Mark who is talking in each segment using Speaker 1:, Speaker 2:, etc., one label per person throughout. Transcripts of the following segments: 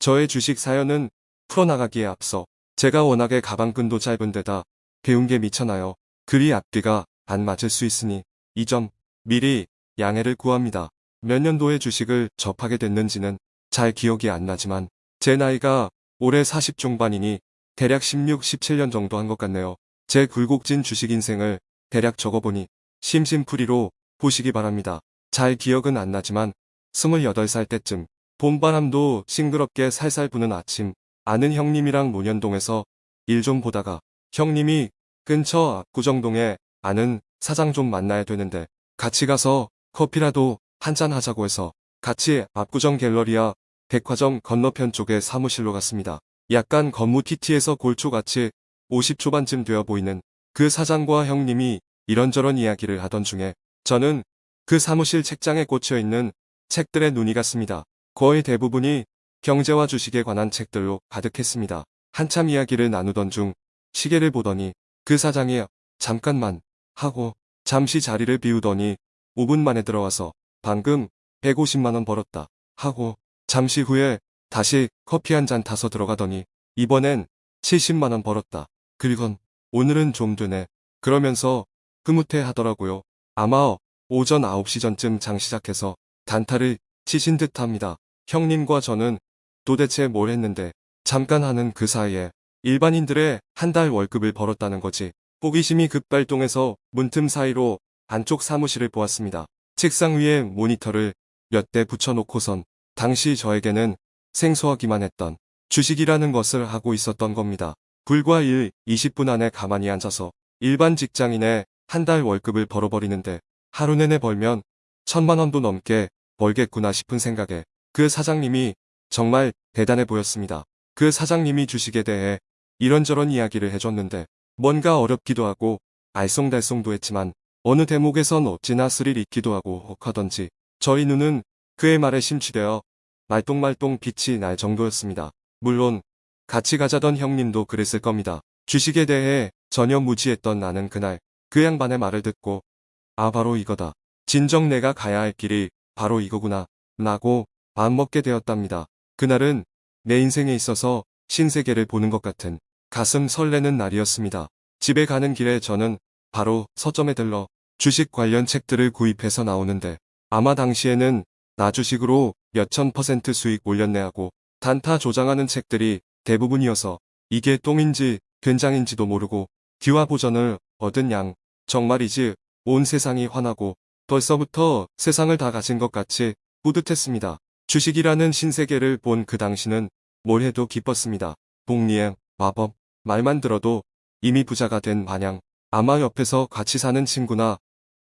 Speaker 1: 저의 주식 사연은 풀어나가기에 앞서 제가 워낙에 가방끈도 짧은 데다 배운 게 미쳐나요. 글이 앞뒤가 안 맞을 수 있으니 이 점 미리 양해를 구합니다. 몇 년도에 주식을 접하게 됐는지는 잘 기억이 안 나지만 제 나이가 올해 40 중반이니 대략 16, 17년 정도 한 것 같네요. 제 굴곡진 주식 인생을 대략 적어보니 심심풀이로 보시기 바랍니다. 잘 기억은 안 나지만 28살 때쯤 봄바람도 싱그럽게 살살 부는 아침 아는 형님이랑 논현동에서 일 좀 보다가 형님이 근처 압구정동에 아는 사장 좀 만나야 되는데 같이 가서 커피라도 한잔 하자고 해서 같이 압구정 갤러리아 백화점 건너편 쪽에 사무실로 갔습니다. 약간 건무 TT에서 골초같이 50초반쯤 되어 보이는 그 사장과 형님이 이런저런 이야기를 하던 중에 저는 그 사무실 책장에 꽂혀 있는 책들에 눈이 갔습니다. 거의 대부분이 경제와 주식에 관한 책들로 가득했습니다. 한참 이야기를 나누던 중 시계를 보더니 그 사장이 잠깐만 하고 잠시 자리를 비우더니 5분 만에 들어와서 방금 150만원 벌었다 하고 잠시 후에 다시 커피 한 잔 타서 들어가더니 이번엔 70만원 벌었다. 그리곤 오늘은 좀 되네. 그러면서 흐뭇해 하더라고요. 아마 오전 9시 전쯤 장 시작해서 단타를 치신 듯 합니다. 형님과 저는 도대체 뭘 했는데 잠깐 하는 그 사이에 일반인들의 한 달 월급을 벌었다는 거지. 호기심이 급발동해서 문틈 사이로 안쪽 사무실을 보았습니다. 책상 위에 모니터를 몇 대 붙여놓고선 당시 저에게는 생소하기만 했던 주식이라는 것을 하고 있었던 겁니다. 불과 1, 20분 안에 가만히 앉아서 일반 직장인의 한 달 월급을 벌어버리는데 하루 내내 벌면 천만 원도 넘게 벌겠구나 싶은 생각에 그 사장님이 정말 대단해 보였습니다. 그 사장님이 주식에 대해 이런저런 이야기를 해줬는데 뭔가 어렵기도 하고 알쏭달쏭도 했지만 어느 대목에선 어찌나 스릴 있기도 하고 혹하던지 저희 눈은 그의 말에 심취되어 말똥말똥 빛이 날 정도였습니다. 물론 같이 가자던 형님도 그랬을 겁니다. 주식에 대해 전혀 무지했던 나는 그날 그 양반의 말을 듣고 아 바로 이거다. 진정 내가 가야 할 길이 바로 이거구나. 라고 마음먹게 되었답니다. 그날은 내 인생에 있어서 신세계를 보는 것 같은 가슴 설레는 날이었습니다. 집에 가는 길에 저는 바로 서점에 들러 주식 관련 책들을 구입해서 나오는데 아마 당시에는 나 주식으로 몇천 퍼센트 수익 올렸네 하고 단타 조장하는 책들이 대부분이어서 이게 똥인지 된장인지도 모르고 귀화 보전을 얻은 양 정말이지 온 세상이 환하고 벌써부터 세상을 다 가진 것 같이 뿌듯했습니다. 주식이라는 신세계를 본 그 당시는 뭘 해도 기뻤습니다. 복리행, 마법, 말만 들어도 이미 부자가 된 마냥 아마 옆에서 같이 사는 친구나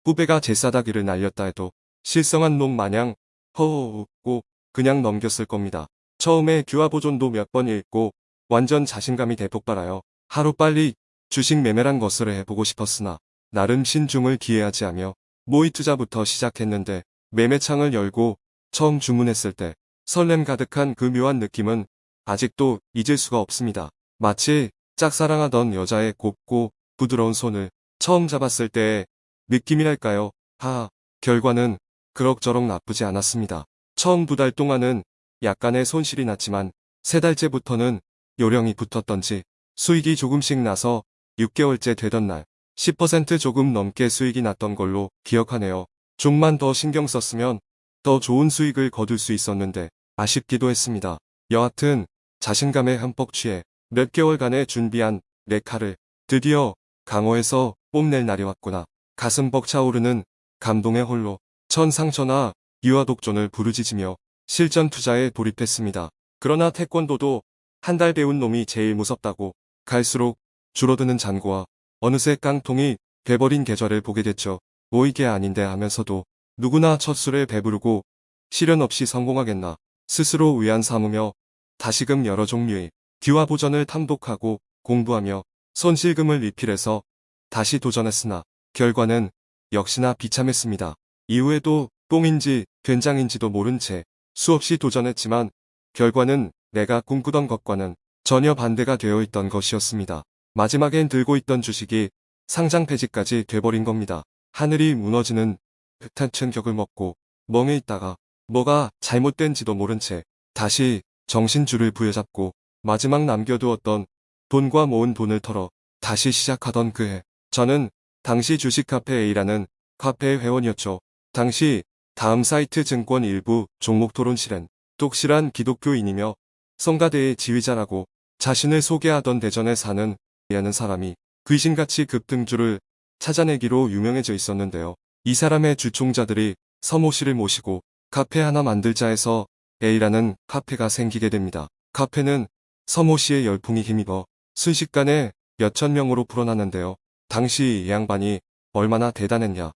Speaker 1: 후배가 제 싸다기를 날렸다 해도 실성한 놈 마냥 허허 웃고 그냥 넘겼을 겁니다. 처음에 규화보존도 몇 번 읽고 완전 자신감이 대폭발하여 하루빨리 주식 매매란 것을 해보고 싶었으나 나름 신중을 기해하지 하며 모의 투자부터 시작했는데 매매창을 열고 처음 주문했을 때 설렘 가득한 그 묘한 느낌은 아직도 잊을 수가 없습니다. 마치 짝사랑하던 여자의 곱고 부드러운 손을 처음 잡았을 때의 느낌이랄까요. 하, 결과는 그럭저럭 나쁘지 않았습니다. 처음 두 달 동안은 약간의 손실이 났지만 세 달째부터는 요령이 붙었던지 수익이 조금씩 나서 6개월째 되던 날 10% 조금 넘게 수익이 났던 걸로 기억하네요. 좀만 더 신경 썼으면 더 좋은 수익을 거둘 수 있었는데 아쉽기도 했습니다. 여하튼 자신감에 흠뻑 취해 몇 개월간의 준비한 레카를 드디어 강호에서 뽐낼 날이 왔구나. 가슴 벅차오르는 감동의 홀로 천상천하 유아독존을 부르짖으며 실전 투자에 돌입했습니다. 그러나 태권도도 한 달 배운 놈이 제일 무섭다고 갈수록 줄어드는 잔고와 어느새 깡통이 돼버린 계절을 보게 됐죠. 뭐 이게 아닌데 하면서도 누구나 첫 술에 배부르고 시련 없이 성공하겠나 스스로 위안 삼으며 다시금 여러 종류의 귀화 보전을 탐독하고 공부하며 손실금을 리필해서 다시 도전했으나 결과는 역시나 비참했습니다. 이후에도 똥인지 된장인지도 모른 채 수없이 도전했지만 결과는 내가 꿈꾸던 것과는 전혀 반대가 되어 있던 것이었습니다. 마지막엔 들고 있던 주식이 상장 폐지까지 돼버린 겁니다. 하늘이 무너지는 듯한 충격을 먹고 멍해 있다가 뭐가 잘못된지도 모른 채 다시 정신줄을 부여잡고 마지막 남겨두었던 돈과 모은 돈을 털어 다시 시작하던 그해 저는 당시 주식 카페 A라는 카페의 회원이었죠. 당시 다음 사이트 증권 일부 종목 토론실엔 똑실한 기독교인이며 성가대의 지휘자라고 자신을 소개하던 대전에 사는 A라는 사람이 귀신같이 급등주를 찾아내기로 유명해져 있었는데요. 이 사람의 주총자들이 서모 씨를 모시고 카페 하나 만들자 해서 A라는 카페가 생기게 됩니다. 카페는 서모 씨의 열풍이 힘입어 순식간에 몇천 명으로 불어났는데요. 당시 이 양반이 얼마나 대단했냐.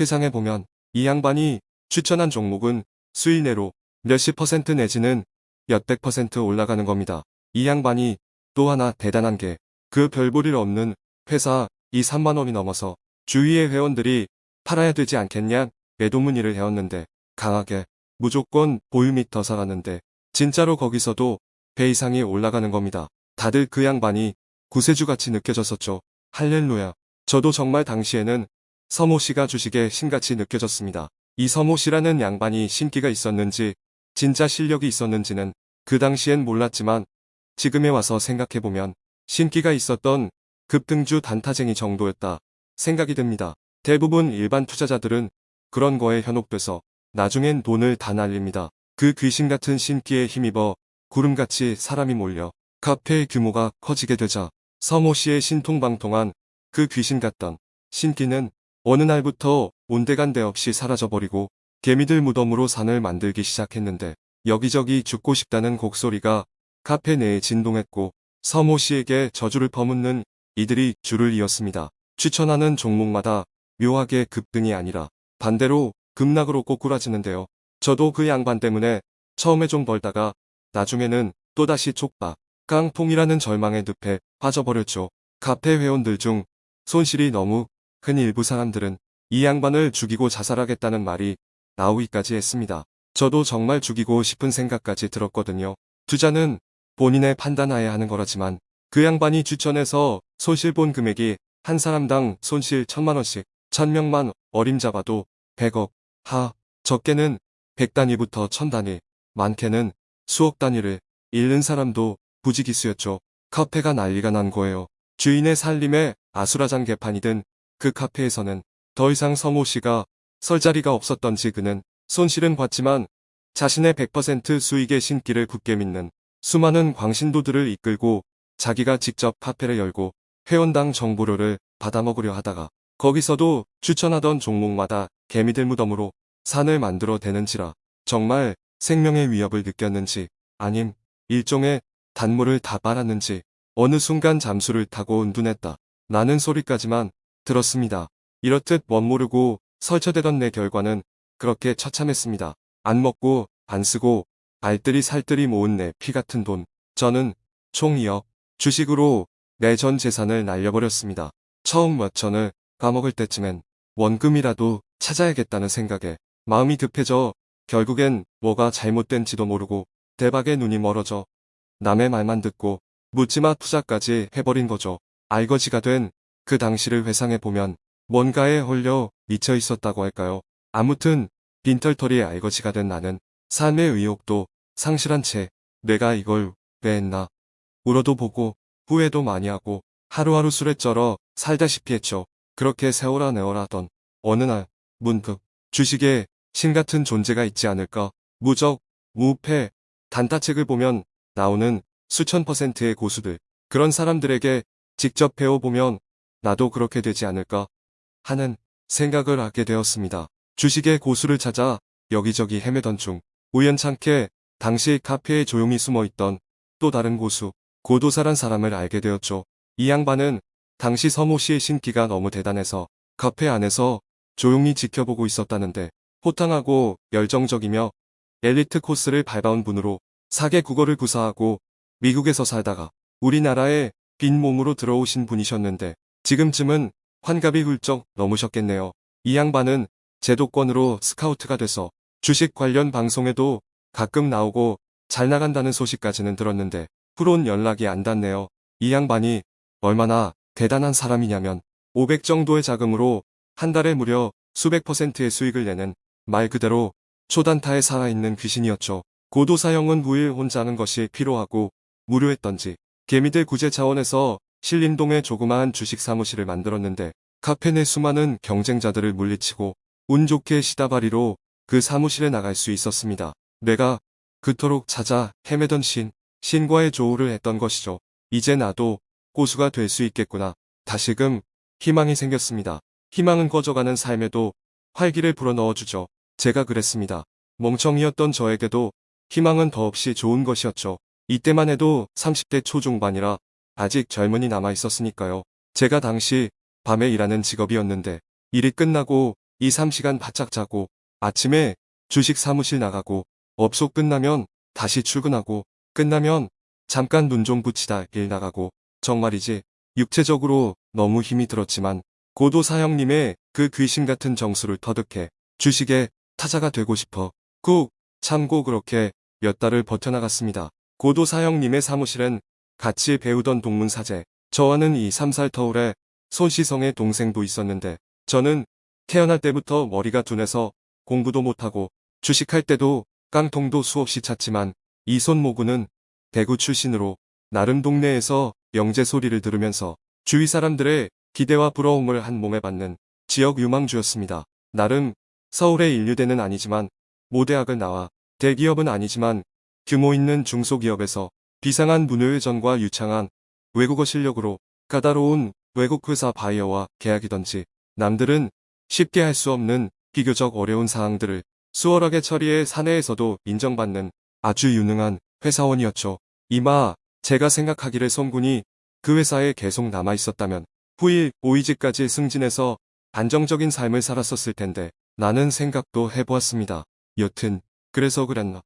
Speaker 1: 회상해 보면 이 양반이 추천한 종목은 수일 내로 몇십 퍼센트 내지는 몇백 퍼센트 올라가는 겁니다. 이 양반이 또 하나 대단한 게 그 별볼일 없는 회사 이 3만 원이 넘어서 주위의 회원들이 팔아야 되지 않겠냐 매도 문의를 해왔는데 강하게 무조건 보유 및더 사갔는데 진짜로 거기서도 배 이상이 올라가는 겁니다. 다들 그 양반이 구세주같이 느껴졌었죠. 할렐루야. 저도 정말 당시에는 서모 씨가 주식에 신같이 느껴졌습니다. 이 서모 씨라는 양반이 신기가 있었는지 진짜 실력이 있었는지는 그 당시엔 몰랐지만 지금에 와서 생각해보면 신기가 있었던 급등주 단타쟁이 정도였다 생각이 듭니다. 대부분 일반 투자자들은 그런 거에 현혹돼서 나중엔 돈을 다 날립니다. 그 귀신 같은 신기에 힘입어 구름같이 사람이 몰려 카페의 규모가 커지게 되자 서모 씨의 신통방통한 그 귀신 같던 신기는 어느 날부터 온데간데 없이 사라져버리고 개미들 무덤으로 산을 만들기 시작했는데 여기저기 죽고 싶다는 곡소리가 카페 내에 진동했고 서모 씨에게 저주를 퍼묻는 이들이 줄을 이었습니다. 추천하는 종목마다 묘하게 급등이 아니라 반대로 급락으로 꼬꾸라지는데요. 저도 그 양반 때문에 처음에 좀 벌다가 나중에는 또다시 촉박, 깡통이라는 절망의 늪에 빠져버렸죠. 카페 회원들 중 손실이 너무 큰 일부 사람들은 이 양반을 죽이고 자살하겠다는 말이 나오기까지 했습니다. 저도 정말 죽이고 싶은 생각까지 들었거든요. 투자는 본인의 판단하에 하는 거라지만 그 양반이 추천해서 손실 본 금액이 한 사람당 손실 천만원씩 천명만 어림잡아도 100억 하 적게는 100단위부터 천단위 많게는 수억 단위를 잃는 사람도 부지기수였죠. 카페가 난리가 난 거예요. 주인의 살림에 아수라장 개판이든 그 카페에서는 더 이상 서모 씨가 설 자리가 없었던지 그는 손실은 봤지만 자신의 100% 수익의 신기를 굳게 믿는 수많은 광신도들을 이끌고 자기가 직접 카페를 열고 회원당 정보료를 받아먹으려 하다가 거기서도 추천하던 종목마다 개미들 무덤으로 산을 만들어 대는지라 정말 생명의 위협을 느꼈는지 아님 일종의 단물을 다 빨았는지 어느 순간 잠수를 타고 은둔했다. 나는 소리까지만 들었습니다. 이렇듯 멋모르고 설쳐대던 내 결과는 그렇게 처참했습니다. 안 먹고 안 쓰고 알뜰히 살뜰히 모은 내 피 같은 돈. 저는 총 2억 주식으로 내 전 재산을 날려버렸습니다. 처음 몇 천을 까먹을 때쯤엔 원금이라도 찾아야겠다는 생각에 마음이 급해져 결국엔 뭐가 잘못된지도 모르고 대박에 눈이 멀어져 남의 말만 듣고 묻지마 투자까지 해버린 거죠. 알거지가 된 그 당시를 회상해보면 뭔가에 홀려 미쳐 있었다고 할까요. 아무튼 빈털터리에 알거지가 된 나는 삶의 의욕도 상실한 채 내가 이걸 왜 했나 울어도 보고 후회도 많이 하고 하루하루 술에 쩔어 살다시피 했죠. 그렇게 세월아 내월 하던 어느 날 문득 주식에 신 같은 존재가 있지 않을까 무적, 무패, 단타책을 보면 나오는 수천 퍼센트의 고수들 그런 사람들에게 직접 배워보면 나도 그렇게 되지 않을까 하는 생각을 하게 되었습니다. 주식의 고수를 찾아 여기저기 헤매던 중 우연찮게 당시 카페에 조용히 숨어있던 또 다른 고수 고도사란 사람을 알게 되었죠. 이 양반은 당시 서모 씨의 신기가 너무 대단해서 카페 안에서 조용히 지켜보고 있었다는데 호탕하고 열정적이며 엘리트 코스를 밟아온 분으로 사계 국어를 구사하고 미국에서 살다가 우리나라에 빈 몸으로 들어오신 분이셨는데 지금쯤은 환갑이 훌쩍 넘으셨겠네요. 이 양반은 제도권으로 스카우트가 돼서 주식 관련 방송에도 가끔 나오고 잘 나간다는 소식까지는 들었는데 후론 연락이 안 닿네요. 이 양반이 얼마나 대단한 사람이냐면 500 정도의 자금으로 한 달에 무려 수백 퍼센트의 수익을 내는 말 그대로 초단타에 살아있는 귀신이었죠. 고도 사형은 후일 혼자 하는 것이 필요하고 무료했던지 개미들 구제 차원에서 신림동에 조그마한 주식 사무실을 만들었는데 카페 내 수많은 경쟁자들을 물리치고 운 좋게 시다바리로 그 사무실에 나갈 수 있었습니다. 내가 그토록 찾아 헤매던 신, 신과의 조우를 했던 것이죠. 이제 나도 고수가 될 수 있겠구나. 다시금 희망이 생겼습니다. 희망은 꺼져가는 삶에도 활기를 불어넣어주죠. 제가 그랬습니다. 멍청이였던 저에게도 희망은 더없이 좋은 것이었죠. 이때만 해도 30대 초중반이라 아직 젊은이 남아 있었으니까요. 제가 당시 밤에 일하는 직업이었는데 일이 끝나고 2, 3시간 바짝 자고 아침에 주식 사무실 나가고 업소 끝나면 다시 출근하고 끝나면 잠깐 눈 좀 붙이다 일 나가고 정말이지 육체적으로 너무 힘이 들었지만 고도 사형님의 그 귀신 같은 정수를 터득해 주식의 타자가 되고 싶어 꾹 참고 그렇게 몇 달을 버텨나갔습니다. 고도 사형님의 사무실엔 같이 배우던 동문사제 저와는 이 3살 터울에 손시성의 동생도 있었는데 저는 태어날 때부터 머리가 둔해서 공부도 못하고 주식할 때도 깡통도 수없이 찼지만 이 손모구는 대구 출신으로 나름 동네에서 영재 소리를 들으면서 주위 사람들의 기대와 부러움을 한 몸에 받는 지역 유망주였습니다. 나름 서울의 인류대는 아니지만 모대학을 나와 대기업은 아니지만 규모 있는 중소기업에서 비상한 문외회전과 유창한 외국어 실력으로 까다로운 외국 회사 바이어와 계약이던지 남들은 쉽게 할 수 없는 비교적 어려운 사항들을 수월하게 처리해 사내에서도 인정받는 아주 유능한 회사원이었죠. 이마 제가 생각하기를 손군이 그 회사에 계속 남아 있었다면 후일 오이지까지 승진해서 안정적인 삶을 살았었을 텐데 나는 생각도 해보았습니다. 여튼 그래서 그랬나.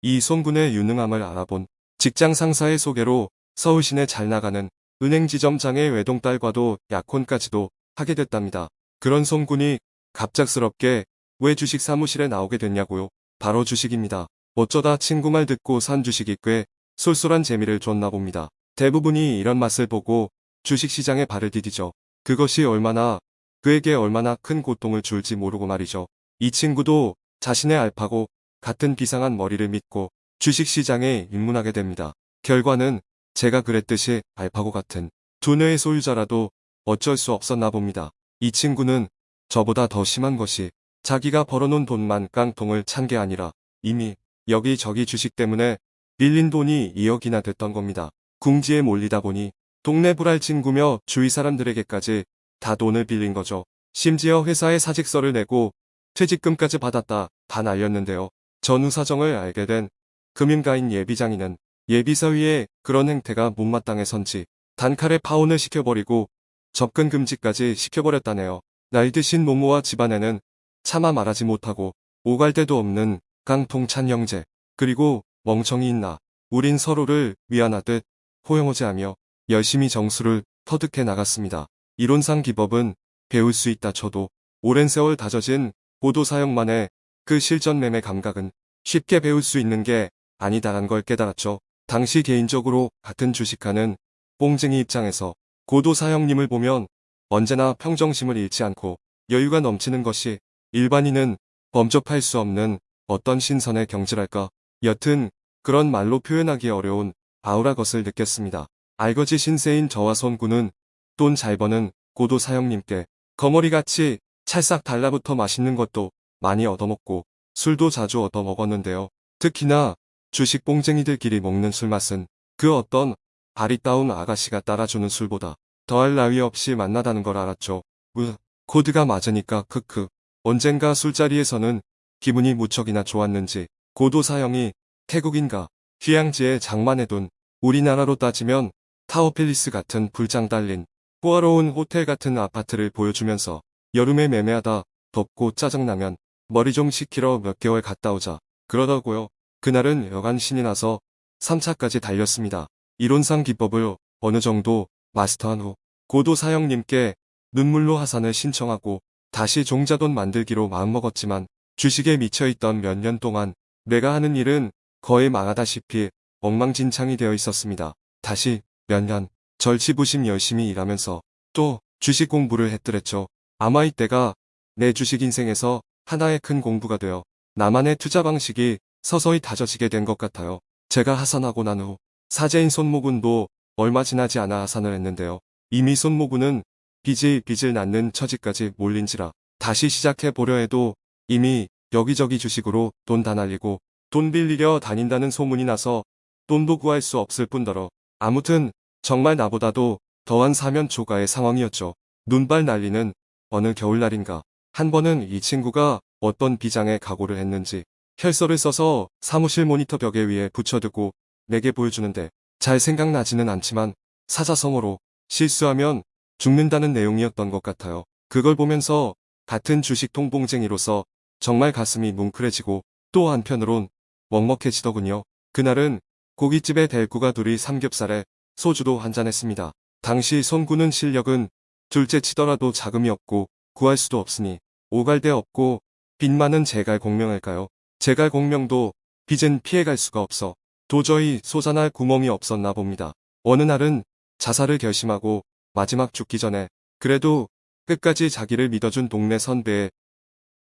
Speaker 1: 이 손군의 유능함을 알아본 직장 상사의 소개로 서울시내 잘 나가는 은행 지점장의 외동딸과도 약혼까지도 하게 됐답니다. 그런 손군이 갑작스럽게 왜 주식 사무실에 나오게 됐냐고요. 바로 주식입니다. 어쩌다 친구 말 듣고 산 주식이 꽤 쏠쏠한 재미를 줬나 봅니다. 대부분이 이런 맛을 보고 주식시장에 발을 디디죠. 그것이 얼마나 그에게 얼마나 큰 고통을 줄지 모르고 말이죠. 이 친구도 자신의 알파고 같은 비상한 머리를 믿고 주식시장에 입문하게 됩니다. 결과는 제가 그랬듯이 알파고 같은 두뇌의 소유자라도 어쩔 수 없었나 봅니다. 이 친구는 저보다 더 심한 것이 자기가 벌어놓은 돈만 깡통을 찬 게 아니라 이미 여기저기 주식 때문에 빌린 돈이 2억이나 됐던 겁니다. 궁지에 몰리다 보니 동네 불알 친구며 주위 사람들에게까지 다 돈을 빌린 거죠. 심지어 회사에 사직서를 내고 퇴직금까지 받았다 다 날렸는데요. 전후 사정을 알게 된 금융가인 예비장인은 예비사위에 그런 행태가 못마땅해선지 단칼에 파혼을 시켜버리고 접근 금지까지 시켜버렸다네요. 날 드신 모모와 집안에는 차마 말하지 못하고 오갈 데도 없는 깡통찬 형제 그리고 멍청이인 나 우린 서로를 위안하듯 호영호제하며 열심히 정수를 터득해 나갔습니다. 이론상 기법은 배울 수 있다 쳐도 오랜 세월 다져진 고도 사용만의 그 실전 매매 감각은 쉽게 배울 수 있는 게 아니다란 걸 깨달았죠. 당시 개인적으로 같은 주식하는 뽕쟁이 입장에서 고도 사형님을 보면 언제나 평정심을 잃지 않고 여유가 넘치는 것이 일반인은 범접할 수 없는 어떤 신선의 경지랄까. 여튼 그런 말로 표현하기 어려운 아우라 것을 느꼈습니다. 알거지 신세인 저와 손구는 돈 잘 버는 고도 사형님께 거머리같이 찰싹 달라붙어 맛있는 것도 많이 얻어먹고 술도 자주 얻어먹었는데요. 특히나 주식 뽕쟁이들끼리 먹는 술맛은 그 어떤 아리따운 아가씨가 따라주는 술보다 더할 나위 없이 맛나다는 걸 알았죠. 으, 코드가 맞으니까 크크. 언젠가 술자리에서는 기분이 무척이나 좋았는지 고도 사형이 태국인가 휴양지에 장만해둔 우리나라로 따지면 타워팰리스 같은 풀장 달린 호화로운 호텔 같은 아파트를 보여주면서 여름에 매매하다 덥고 짜증나면 머리 좀 식히러 몇 개월 갔다 오자 그러더고요. 그날은 여간 신이 나서 3차까지 달렸습니다. 이론상 기법을 어느 정도 마스터한 후 고도 사형님께 눈물로 하산을 신청하고 다시 종자돈 만들기로 마음먹었지만 주식에 미쳐있던 몇 년 동안 내가 하는 일은 거의 망하다시피 엉망진창이 되어 있었습니다. 다시 몇 년 절치부심 열심히 일하면서 또 주식 공부를 했더랬죠. 아마 이때가 내 주식 인생에서 하나의 큰 공부가 되어 나만의 투자 방식이 서서히 다져지게 된 것 같아요. 제가 하산하고 난 후 사제인 손모군도 얼마 지나지 않아 하산을 했는데요. 이미 손모군은 빚을 빚을 낳는 처지까지 몰린지라. 다시 시작해 보려 해도 이미 여기저기 주식으로 돈 다 날리고 돈 빌리려 다닌다는 소문이 나서 돈도 구할 수 없을 뿐더러. 아무튼 정말 나보다도 더한 사면 초가의 상황이었죠. 눈발 날리는 어느 겨울날인가. 한 번은 이 친구가 어떤 비장에 각오를 했는지 혈서를 써서 사무실 모니터 벽에 위에 붙여두고 내게 보여주는데 잘 생각나지는 않지만 사자성어로 실수하면 죽는다는 내용이었던 것 같아요. 그걸 보면서 같은 주식 통봉쟁이로서 정말 가슴이 뭉클해지고 또 한편으론 먹먹해지더군요. 그날은 고깃집에 대구가 둘이 삼겹살에 소주도 한잔했습니다. 당시 손구는 실력은 둘째 치더라도 자금이 없고 구할 수도 없으니 오갈 데 없고 빚 많은 제갈 공명할까요? 제갈 공명도 빚은 피해갈 수가 없어 도저히 솟아날 구멍이 없었나 봅니다. 어느 날은 자살을 결심하고 마지막 죽기 전에 그래도 끝까지 자기를 믿어준 동네 선배의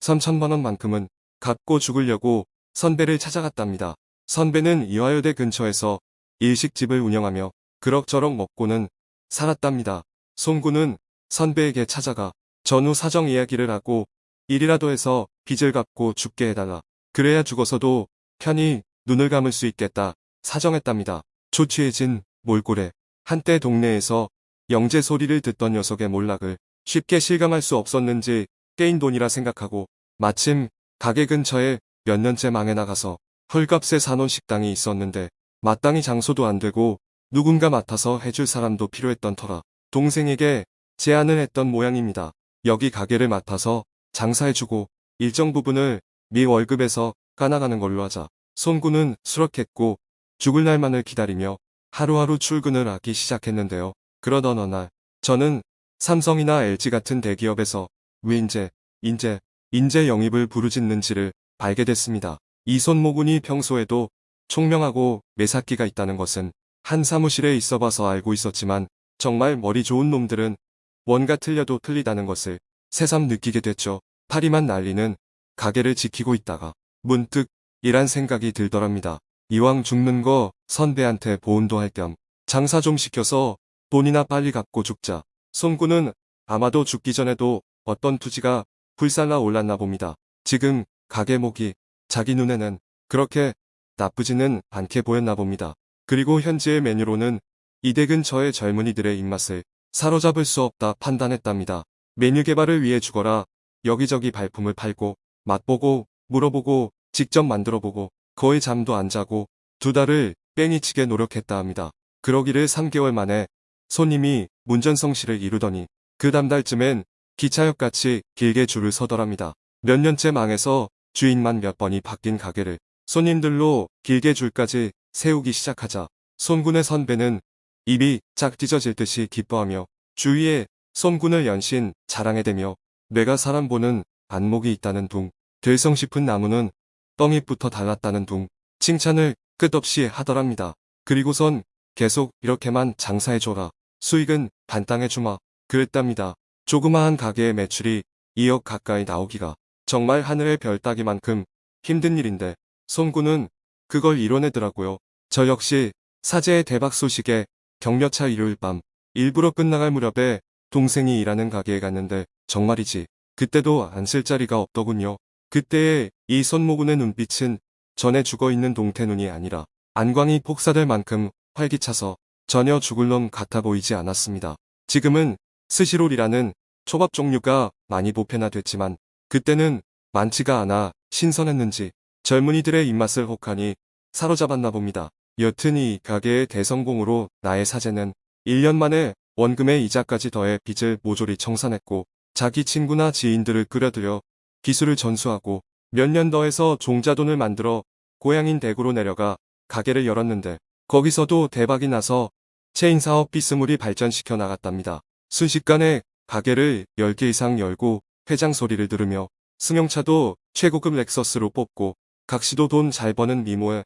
Speaker 1: 3천만 원만큼은 갚고 죽으려고 선배를 찾아갔답니다. 선배는 이화여대 근처에서 일식집을 운영하며 그럭저럭 먹고는 살았답니다. 송구는 선배에게 찾아가 전후 사정 이야기를 하고 일이라도 해서 빚을 갚고 죽게 해달라. 그래야 죽어서도 편히 눈을 감을 수 있겠다 사정했답니다. 초취해진 몰골에 한때 동네에서 영재 소리를 듣던 녀석의 몰락을 쉽게 실감할 수 없었는지 깨인 돈이라 생각하고 마침 가게 근처에 몇 년째 망해 나가서 헐값에 사놓은 식당이 있었는데 마땅히 장소도 안 되고 누군가 맡아서 해줄 사람도 필요했던 터라 동생에게 제안을 했던 모양입니다. 여기 가게를 맡아서 장사해주고 일정 부분을 미 월급에서 까나가는 걸로 하자. 손구는 수락했고 죽을 날만을 기다리며 하루하루 출근을 하기 시작했는데요. 그러던 어느 날 저는 삼성이나 LG 같은 대기업에서 위인제, 인재, 인재 영입을 부르짖는지를 알게 됐습니다. 이 손모군이 평소에도 총명하고 매사기가 있다는 것은 한 사무실에 있어봐서 알고 있었지만 정말 머리 좋은 놈들은 뭔가 틀려도 틀리다는 것을 새삼 느끼게 됐죠. 파리만 날리는 가게를 지키고 있다가 문득 이란 생각이 들더랍니다. 이왕 죽는 거 선배한테 보온도 할 겸 장사 좀 시켜서 돈이나 빨리 갚고 죽자. 손구는 아마도 죽기 전에도 어떤 투지가 불살라 올랐나 봅니다. 지금 가게 목이 자기 눈에는 그렇게 나쁘지는 않게 보였나 봅니다. 그리고 현재의 메뉴로는 이대 근처의 젊은이들의 입맛을 사로잡을 수 없다 판단했답니다. 메뉴 개발을 위해 죽어라 여기저기 발품을 팔고 맛보고 물어보고 직접 만들어보고 거의 잠도 안 자고 두 달을 뺑이치게 노력했다 합니다. 그러기를 3개월 만에 손님이 문전성시를 이루더니 그 다음달쯤엔 기차역같이 길게 줄을 서더랍니다. 몇 년째 망해서 주인만 몇 번이 바뀐 가게를 손님들로 길게 줄까지 세우기 시작하자 손군의 선배는 입이 짝 찢어질 듯이 기뻐하며 주위에 손군을 연신 자랑해 대며 내가 사람 보는 안목이 있다는 둥 될성 싶은 나무는 떡잎부터 달랐다는 둥 칭찬을 끝없이 하더랍니다. 그리고선 계속 이렇게만 장사해줘라. 수익은 반땅해주마. 그랬답니다. 조그마한 가게의 매출이 2억 가까이 나오기가 정말 하늘의 별 따기만큼 힘든 일인데 손구는 그걸 이뤄내더라고요. 저 역시 사제의 대박 소식에 격려차 일요일 밤 일부러 끝나갈 무렵에 동생이 일하는 가게에 갔는데 정말이지 그때도 안 쓸 자리가 없더군요. 그때의 이 손모군의 눈빛은 전에 죽어있는 동태눈이 아니라 안광이 폭사될 만큼 활기차서 전혀 죽을 놈 같아 보이지 않았습니다. 지금은 스시롤이라는 초밥 종류가 많이 보편화됐지만 그때는 많지가 않아 신선했는지 젊은이들의 입맛을 혹하니 사로잡았나 봅니다. 여튼 이 가게의 대성공으로 나의 사제는 1년 만에 원금의 이자까지 더해 빚을 모조리 청산했고 자기 친구나 지인들을 끌어들여 기술을 전수하고 몇 년 더해서 종자돈을 만들어 고향인 대구로 내려가 가게를 열었는데 거기서도 대박이 나서 체인 사업 비스물이 발전시켜 나갔답니다. 순식간에 가게를 10개 이상 열고 회장 소리를 들으며 승용차도 최고급 렉서스로 뽑고 각시도 돈 잘 버는 미모에